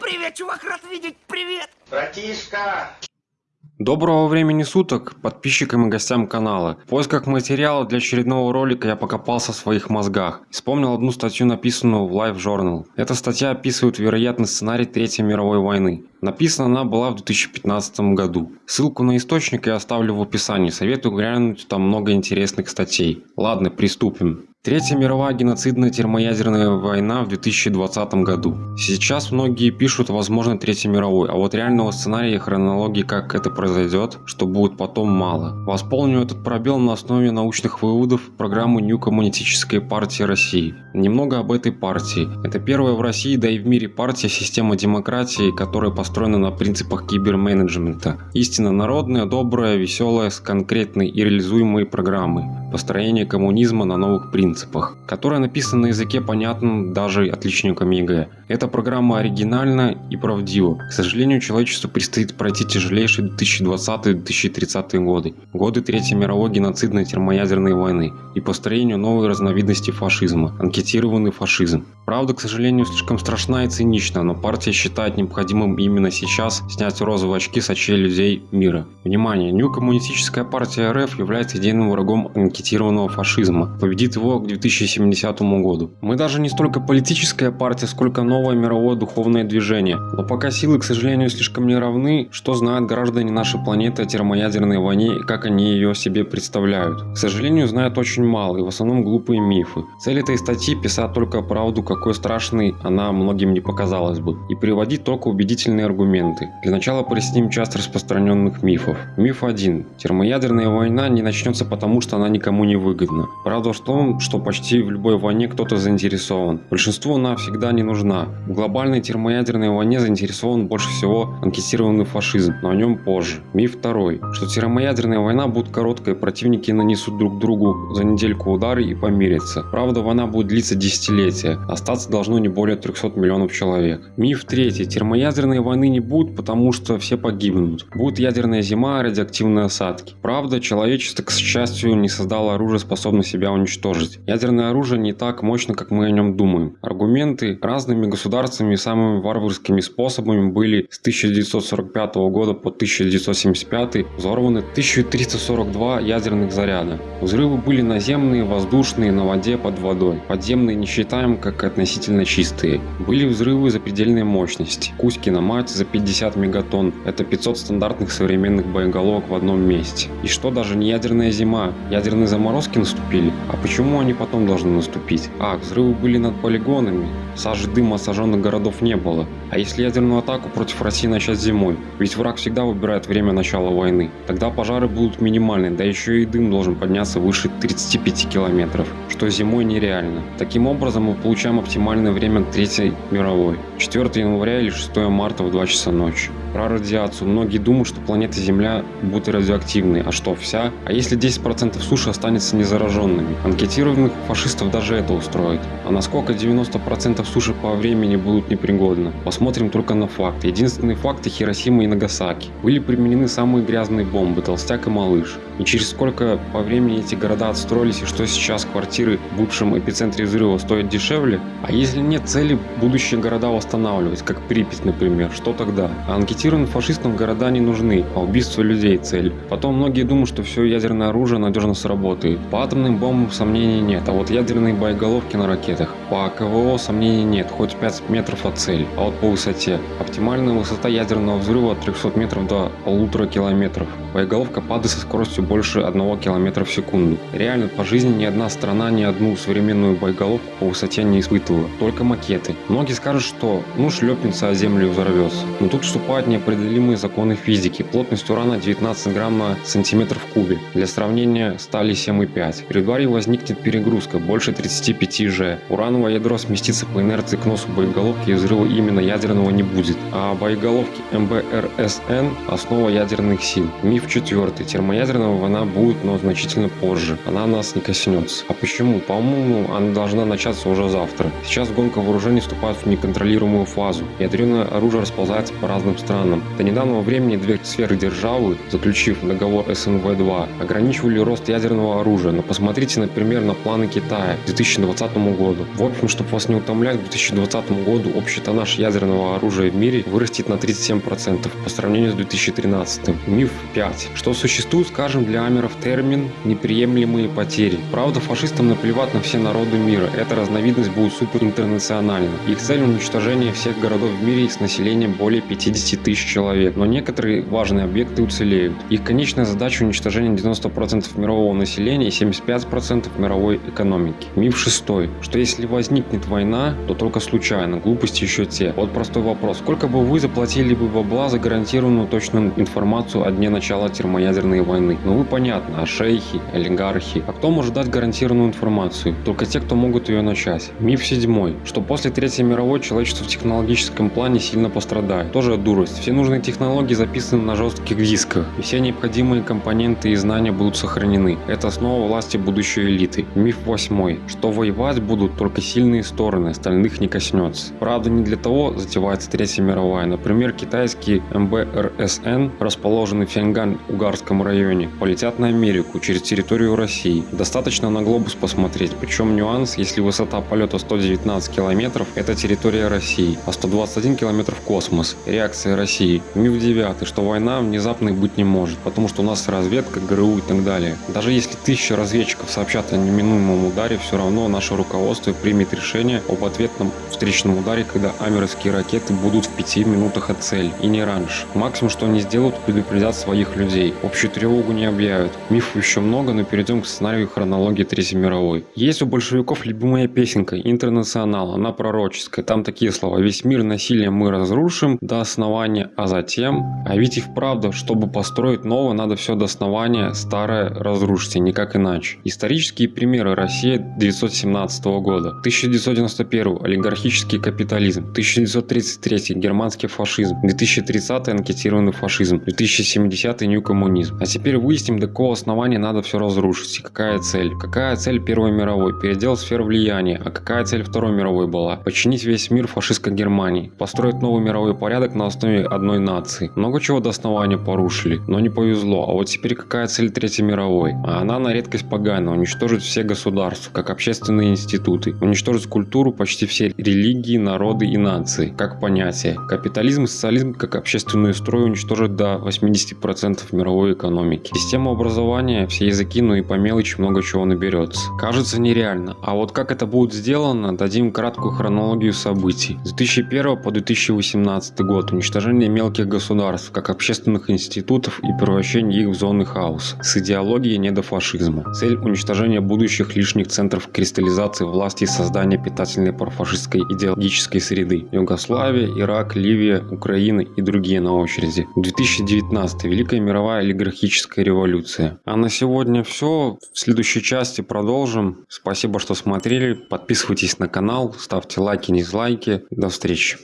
Привет, чувак, рад видеть, привет! Братишка! Доброго времени суток подписчикам и гостям канала. В поисках материала для очередного ролика я покопался в своих мозгах. Вспомнил одну статью, написанную в Life Journal. Эта статья описывает вероятный сценарий Третьей мировой войны. Написана она была в 2015 году. Ссылку на источник я оставлю в описании, советую глянуть, там много интересных статей. Ладно, приступим. Третья мировая геноцидная термоядерная война в 2020 году. Сейчас многие пишут возможно Третьей мировой, а вот реального сценария и хронологии как это произойдет, что будет потом мало. Восполню этот пробел на основе научных выводов программы New Коммунистической партии России. Немного об этой партии. Это первая в России, да и в мире партия система демократии, которая построена на принципах киберменеджмента. Истинно народная, добрая, веселая, с конкретной и реализуемой программой. Построение коммунизма на новых принципах, которая написана на языке понятном даже отличникам ЕГЭ. Эта программа оригинальна и правдива. К сожалению, человечеству предстоит пройти тяжелейшие 2020-2030 годы, годы Третьей мировой геноцидной термоядерной войны и построению новой разновидности фашизма – анкетированный фашизм. Правда, к сожалению, слишком страшна и цинична, но партия считает необходимым именно сейчас снять розовые очки с очей людей мира. Внимание! New коммунистическая партия РФ является идейным врагом анкетированного фашизма. Победит его к 2070 году. Мы даже не столько политическая партия, сколько новое мировое духовное движение. Но пока силы, к сожалению, слишком не равны, что знают граждане нашей планеты о термоядерной войне и как они ее себе представляют. К сожалению, знают очень мало и в основном глупые мифы. Цель этой статьи писать только правду, какой страшной она многим не показалась бы, и приводить только убедительные аргументы. Для начала проясним часть распространенных мифов. Миф 1. Термоядерная война не начнется потому, что она никому не выгодна. Правда в том, что почти в любой войне кто-то заинтересован. Большинству она всегда не нужна. В глобальной термоядерной войне заинтересован больше всего анкетированный фашизм, но о нем позже. Миф 2. Что термоядерная война будет короткой, противники нанесут друг другу за недельку удары и помирятся. Правда война будет длиться десятилетия, остаться должно не более 300 миллионов человек. Миф 3. Термоядерной войны не будет, потому что все погибнут. Будет ядерная зима, радиоактивные осадки. Правда, человечество, к счастью, не создало оружие, способное себя уничтожить. Ядерное оружие не так мощно, как мы о нем думаем. Аргументы разными государствами и самыми варварскими способами были с 1945 года по 1975 взорваны 1342 ядерных заряда. Взрывы были наземные, воздушные, на воде, под водой. Подземные не считаем как относительно чистые. Были взрывы запредельной мощности. Кузькина мать за 50 мегатонн. Это 500 стандартных современных боеголовок в одном месте. И что даже не ядерная зима, ядерные заморозки наступили. А почему они потом должны наступить? А, взрывы были над полигонами. Сажи дыма сожженных городов не было. А если ядерную атаку против России начать зимой? Ведь враг всегда выбирает время начала войны. Тогда пожары будут минимальны, да еще и дым должен подняться выше 35 километров, что зимой нереально. Таким образом мы получаем оптимальное время Третьей мировой. 4 января или 6 марта в 2 часа ночи. Про радиацию. Многие думают, что планета Земля будет радиоактивной. А что, вся? А если 10% суши останется незараженными? Анкетированных фашистов даже это устроит. А насколько 90% суши по времени будут непригодны? Посмотрим только на факты. Единственные факты Хиросима и Нагасаки. Были применены самые грязные бомбы, толстяк и малыш. И через сколько по времени эти города отстроились и что сейчас квартиры в бывшем эпицентре взрыва стоят дешевле? А если нет цели будущие города восстанавливать, как Припять, например, что тогда? А анкетированным фашистам города не нужны, а убийство людей цель. Потом многие думают, что все ядерное оружие надежно сработает. По атомным бомбам сомнений нет, а вот ядерные боеголовки на ракетах. По КВО сомнений нет, хоть 5 метров от цели. А вот по высоте. Оптимальная высота ядерного взрыва от 300 метров до полутора километров. Боеголовка падает со скоростью больше 1 км в секунду. Реально, по жизни ни одна страна ни одну современную боеголовку по высоте не испытывала, только макеты. Многие скажут, что ну шлепнется о землю взорвется. Но тут вступают неопределимые законы физики. Плотность урана 19 грамм на сантиметр в кубе. Для сравнения стали 7,5. При ударе возникнет перегрузка больше 35 Ж. Урановое ядро сместится по инерции к носу боеголовки и взрыва именно ядерного не будет. А боеголовки МБРСН – основа ядерных сил. Миф четвертый. Термоядерная война будет, но значительно позже. Она нас не коснется. А почему? По-моему, она должна начаться уже завтра. Сейчас гонка вооружений вступает в неконтролируемую фазу. Ядерное оружие расползается по разным странам странам. До недавнего времени две сферы державы, заключив договор СНВ-2, ограничивали рост ядерного оружия, но посмотрите, например, на планы Китая к 2020 году. В общем, чтобы вас не утомлять, к 2020 году общий тоннаж ядерного оружия в мире вырастет на 37% по сравнению с 2013. Миф 5. Что существует, скажем, для амеров термин «неприемлемые потери». Правда, фашистам наплевать на все народы мира. Эта разновидность будет суперинтернациональна. Их цель уничтожение всех городов в мире с населением более 50 тысяч человек. Но некоторые важные объекты уцелеют. Их конечная задача уничтожение 90% мирового населения и 75% мировой экономики. Миф шестой. Что если возникнет война, то только случайно. Глупости еще те. Вот простой вопрос. Сколько бы вы заплатили бы бабла за гарантированную точную информацию о дне начала термоядерной войны? Ну вы понятно, а шейхи, олигархи. А кто может дать гарантированную информацию? Только те, кто могут ее начать. Миф седьмой. Что после Третьей мировой человечество в технологическом плане сильно пострадает. Тоже дурость. Все нужные технологии записаны на жестких дисках. И все необходимые компоненты и знания будут сохранены. Это основа власти будущей элиты. Миф восьмой. Что воевать будут только сильные стороны, остальных не коснется. Правда, не для того затевается Третья мировая. Например, китайский МБРСН, расположенный в Фянган-Угарском районе, полетят на Америку через территорию России. Достаточно на глобус посмотреть. Причем нюанс, если высота полета 119 километров, это территория России, а 121 километров космос. Реакция России. Миф 9, что война внезапной быть не может, потому что у нас разведка, ГРУ и так далее. Даже если тысяча разведчиков сообщат о неминуемом ударе, все равно наше руководство примет решение об ответном встречном ударе, когда амеровские ракеты будут в пяти минутах от цели, и не раньше. Максимум, что они сделают, предупредят своих людей. Общую тревогу не объявят. Мифов еще много, но перейдем к сценарию хронологии Третьей мировой. Есть у большевиков любимая песенка «Интернационал», она пророческая. Там такие слова «Весь мир насилием мы разрушим до основания, а затем...» А ведь и вправду, чтобы построить новое, надо все до основания старое разрушить, и никак иначе. Исторические примеры Россия 1917 года. 1991 олигархический капитализм. 1933 германский фашизм. 2030 анкетированный фашизм. 2070 нью коммунизм. А теперь выясним, до какого основания надо все разрушить и какая цель. Какая цель Первой мировой? Передел сфер влияния. А какая цель Второй мировой была? Починить весь мир фашистской Германии. Построить новый мировой порядок на основе одной нации. Много чего до основания порушили, но не повезло. А вот теперь какая цель Третьей мировой? А она на редкость поганая. Уничтожить все государства, как общественные институты. Уничтожить культуру почти все религии, народы и нации, как понятие. Капитализм и социализм как общественный строй уничтожить до 80% мировой экономики. Система образования, все языки, ну и по мелочи много чего наберется. Кажется нереально. А вот как это будет сделано, дадим краткую хронологию событий. С 2001 по 2018 год уничтожение мелких государств, как общественных институтов и превращение их в зоны хаоса. С идеологией недофашизма. Цель уничтожения будущих лишних центров кристаллизации власти и создания питательной профашистской идеологической среды. Югославия, Ирак, Ливия, Украина и другие на очереди. 2019. Великая мировая олигархическая революция. А на сегодня все. В следующей части продолжим. Спасибо, что смотрели. Подписывайтесь на канал, ставьте лайки, дизлайки. До встречи.